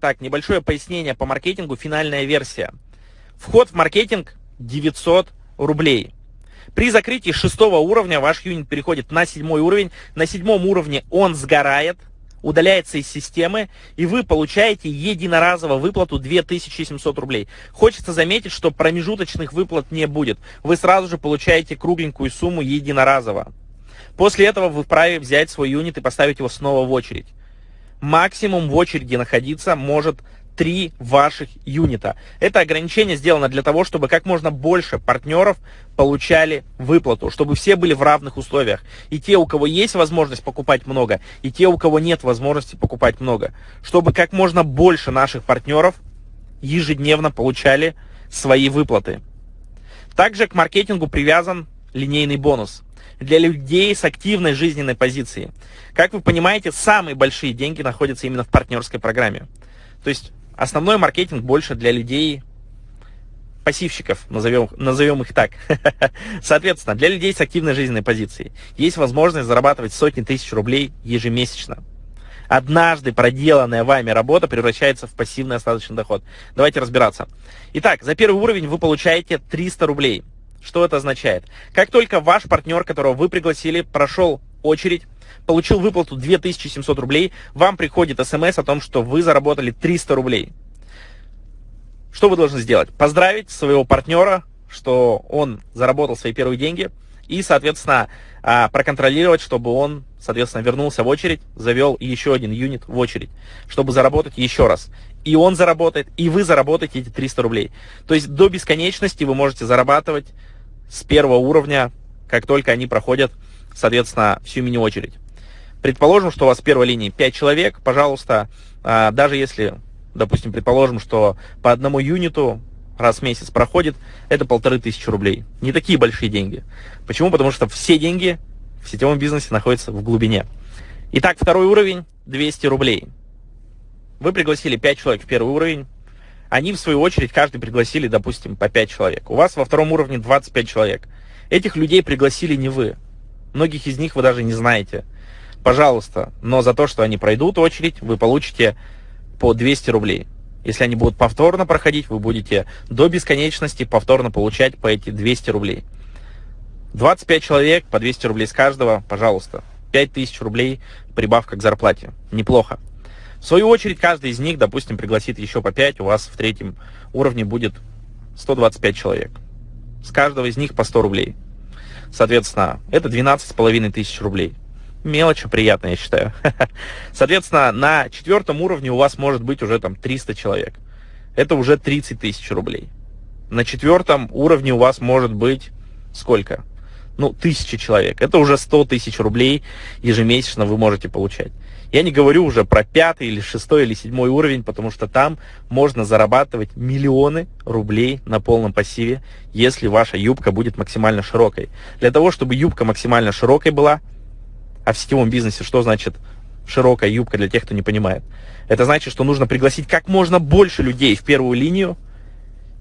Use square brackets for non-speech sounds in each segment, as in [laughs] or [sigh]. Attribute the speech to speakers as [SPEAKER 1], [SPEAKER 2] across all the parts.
[SPEAKER 1] Так, небольшое пояснение по маркетингу, финальная версия. Вход в маркетинг 900 рублей. При закрытии шестого уровня ваш юнит переходит на седьмой уровень. На седьмом уровне он сгорает, удаляется из системы, и вы получаете единоразово выплату 2700 рублей. Хочется заметить, что промежуточных выплат не будет. Вы сразу же получаете кругленькую сумму единоразово. После этого вы вправе взять свой юнит и поставить его снова в очередь максимум в очереди находиться может три ваших юнита. Это ограничение сделано для того, чтобы как можно больше партнеров получали выплату, чтобы все были в равных условиях. И те, у кого есть возможность покупать много, и те, у кого нет возможности покупать много. Чтобы как можно больше наших партнеров ежедневно получали свои выплаты. Также к маркетингу привязан линейный бонус для людей с активной жизненной позицией. Как вы понимаете, самые большие деньги находятся именно в партнерской программе. То есть основной маркетинг больше для людей пассивщиков, назовем, назовем их так. [laughs] Соответственно, для людей с активной жизненной позицией есть возможность зарабатывать сотни тысяч рублей ежемесячно. Однажды проделанная вами работа превращается в пассивный остаточный доход. Давайте разбираться. Итак, за первый уровень вы получаете 300 рублей. Что это означает? Как только ваш партнер, которого вы пригласили, прошел очередь, получил выплату 2700 рублей, вам приходит смс о том, что вы заработали 300 рублей. Что вы должны сделать? Поздравить своего партнера, что он заработал свои первые деньги, и, соответственно, а, проконтролировать, чтобы он, соответственно, вернулся в очередь, завел еще один юнит в очередь, чтобы заработать еще раз. И он заработает, и вы заработаете эти 300 рублей. То есть до бесконечности вы можете зарабатывать с первого уровня, как только они проходят, соответственно, всю мини-очередь. Предположим, что у вас в первой линии 5 человек, пожалуйста, а, даже если, допустим, предположим, что по одному юниту раз в месяц проходит, это полторы тысячи рублей. Не такие большие деньги. Почему? Потому что все деньги в сетевом бизнесе находятся в глубине. Итак, второй уровень 200 рублей. Вы пригласили 5 человек в первый уровень, они, в свою очередь, каждый пригласили, допустим, по 5 человек. У вас во втором уровне 25 человек. Этих людей пригласили не вы. Многих из них вы даже не знаете. Пожалуйста, но за то, что они пройдут очередь, вы получите по 200 рублей. Если они будут повторно проходить, вы будете до бесконечности повторно получать по эти 200 рублей. 25 человек, по 200 рублей с каждого, пожалуйста. 5000 рублей прибавка к зарплате. Неплохо. В свою очередь, каждый из них, допустим, пригласит еще по 5, у вас в третьем уровне будет 125 человек. С каждого из них по 100 рублей. Соответственно, это 12,5 тысяч рублей. Мелочь приятная, я считаю. [laughs] Соответственно, на четвертом уровне у вас может быть уже там 300 человек. Это уже 30 тысяч рублей. На четвертом уровне у вас может быть сколько? Ну, тысяча человек. Это уже 100 тысяч рублей ежемесячно вы можете получать. Я не говорю уже про пятый или шестой или седьмой уровень, потому что там можно зарабатывать миллионы рублей на полном пассиве, если ваша юбка будет максимально широкой. Для того, чтобы юбка максимально широкой была, а в сетевом бизнесе что значит широкая юбка для тех, кто не понимает? Это значит, что нужно пригласить как можно больше людей в первую линию,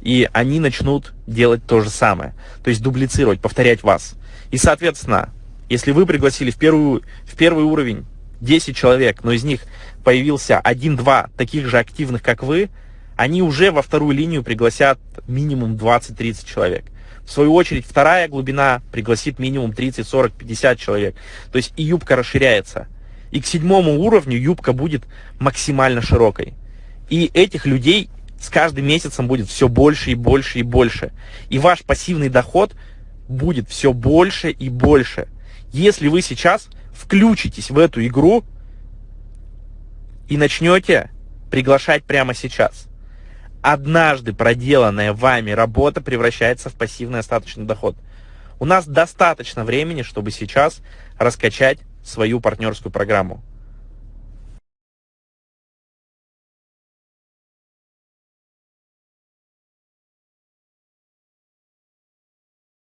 [SPEAKER 1] и они начнут делать то же самое. То есть дублицировать, повторять вас. И, соответственно, если вы пригласили в, первую, в первый уровень 10 человек, но из них появился 1-2 таких же активных, как вы, они уже во вторую линию пригласят минимум 20-30 человек. В свою очередь, вторая глубина пригласит минимум 30, 40, 50 человек. То есть и юбка расширяется. И к седьмому уровню юбка будет максимально широкой. И этих людей с каждым месяцем будет все больше и больше и больше. И ваш пассивный доход будет все больше и больше. Если вы сейчас включитесь в эту игру и начнете приглашать прямо сейчас. Однажды проделанная вами работа превращается в пассивный остаточный доход. У нас достаточно времени, чтобы сейчас раскачать свою партнерскую программу.